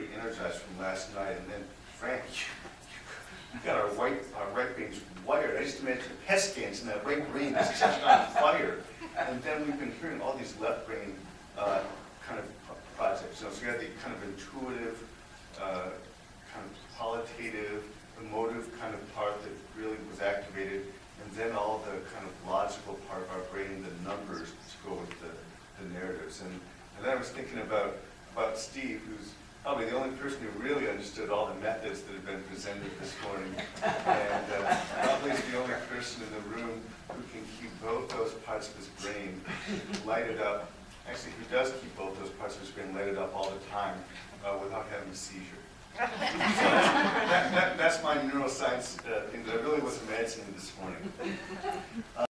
pretty energized from last night, and then Frank, you got our white, our right brains wired. I just imagine PET scans and that right brain is just on fire. And then we've been hearing all these left brain uh, kind of pro- projects. You so we had the kind of intuitive, uh, kind of qualitative, emotive kind of part that really was activated, and then all the kind of logical part of our brain, the numbers to go with the, the narratives. And, and then I was thinking about, about Steve, who's probably the only person who really understood all the methods that have been presented this morning. And uh, probably is the only person in the room who can keep both those parts of his brain lighted up. Actually, who does keep both those parts of his brain lighted up all the time uh, without having a seizure. So that, that, that's my neuroscience uh, thing that I really was imagining this morning.